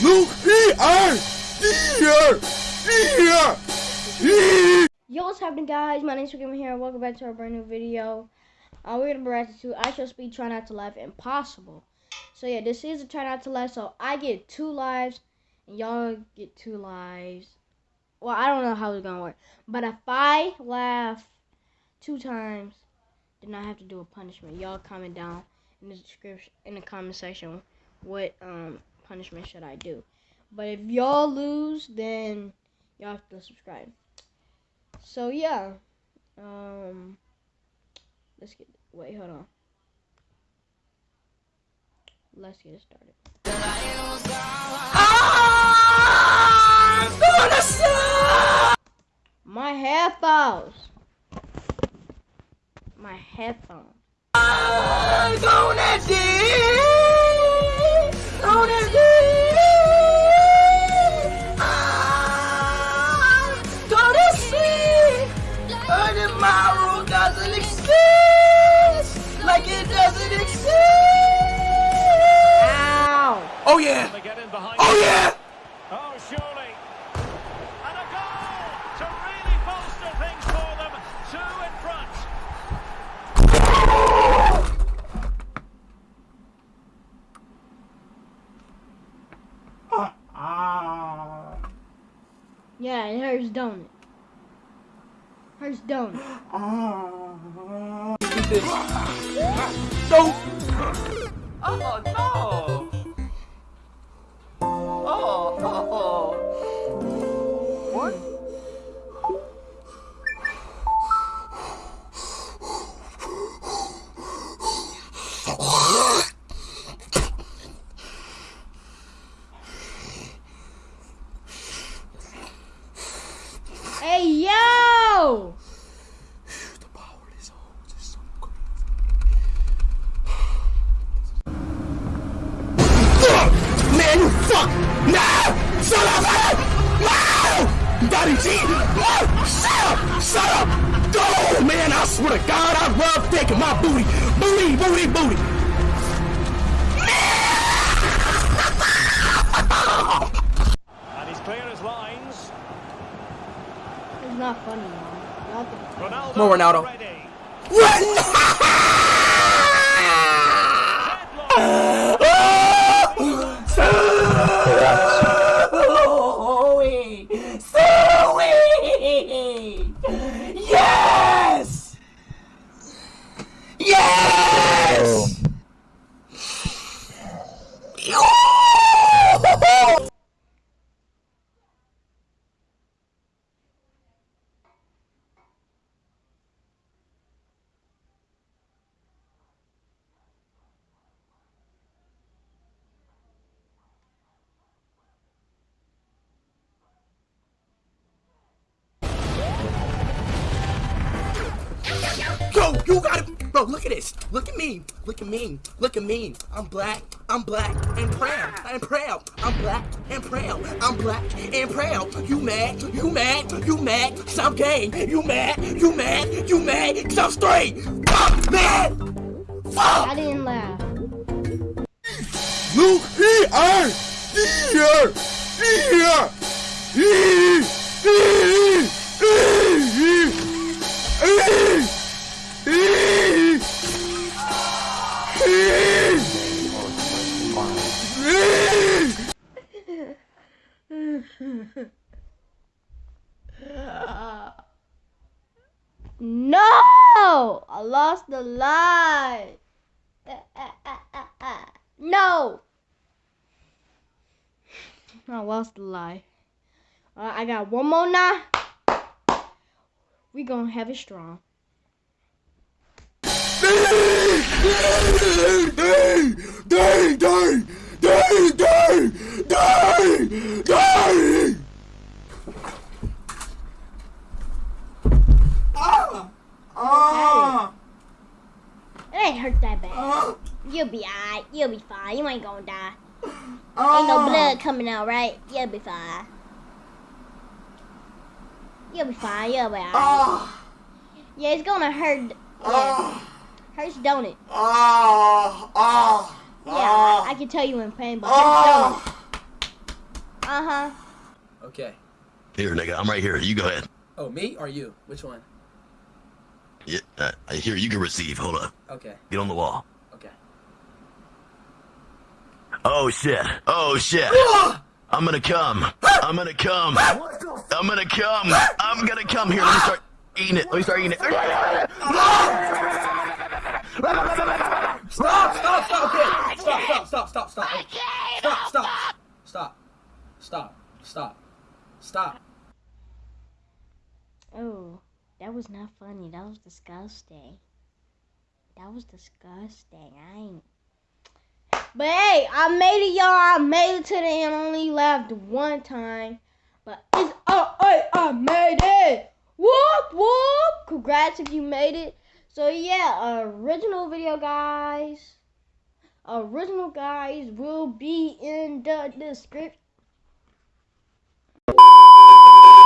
Yo, what's happening, guys? My name name's Gamer here, and welcome back to our brand new video. Uh, we're gonna be reacting to IShowSpeed Try Not to Laugh Impossible. So yeah, this is a Try Not to Laugh. So I get two lives, and y'all get two lives. Well, I don't know how it's gonna work, but if I laugh two times, then I have to do a punishment. Y'all comment down in the description in the comment section what um punishment should I do. But if y'all lose, then y'all have to subscribe. So yeah, um, let's get. Wait, hold on. Let's get started. My headphones. My headphones. Oh yeah, oh yeah. Oh, surely. And a goal to really bolster things for them. Two in front. Yeah, it hurts, don't it? Hurts, don't it? No, Oh no! No, Daddy G. No, shut up, shut up. Oh man, I swear to God, I love taking my booty, booty, booty, booty. And he's clear as lines. It's not funny, man. Y'all Ronaldo. Come on, Ronaldo. Ready. Zoe! E Yo, you got it. Bro, look at this. Look at me. Look at me. Look at me. I'm black. I'm black and proud. I'm proud. I'm black and proud. I'm black and proud. You mad? You mad? You mad? Cause I'm gay. You mad? You mad? You mad? Cause I'm straight. Fuck, man. I didn't laugh. Luke, E, R, E, R, E, R, No! I lost the lie. No! I lost the lie. Uh, I got one more now. We gonna have it strong. Dang, dang, dang, dang, dang, dang, dang. Ah! It ain't hurt that bad. You'll be alright. You'll be fine. You ain't gonna die. Ain't no blood coming out, right? You'll be fine. You'll be fine. You'll be alright. Ah! Yeah, it's gonna hurt. Yeah. Ah! Hurts, don't it? Ah! Ah! Yeah, I, I can tell you in pain, but hurts, don't it? Ah! Okay. Here, nigga, I'm right here. You go ahead. Oh, me or you? Which one? Yeah, uh, here, you can receive. Hold up. Okay. Get on the wall. Okay. Oh shit. Oh shit. I'm gonna come. I'm gonna come. I'm gonna come. I'm gonna come. Here, let me start eating it. Let me start eating it. Stop! Stop! Stop! Okay. Stop! Stop! Stop! Stop! Stop! Stop! Stop! Stop! Stop! Stop! Stop! Oh, that was not funny. That was disgusting. That was disgusting. I ain't. But hey, I made it, y'all. I made it to the end. Only laughed one time. But it's oh, hey, I made it. Whoop whoop! Congrats if you made it. So yeah, original video guys. Original guys will be in the description.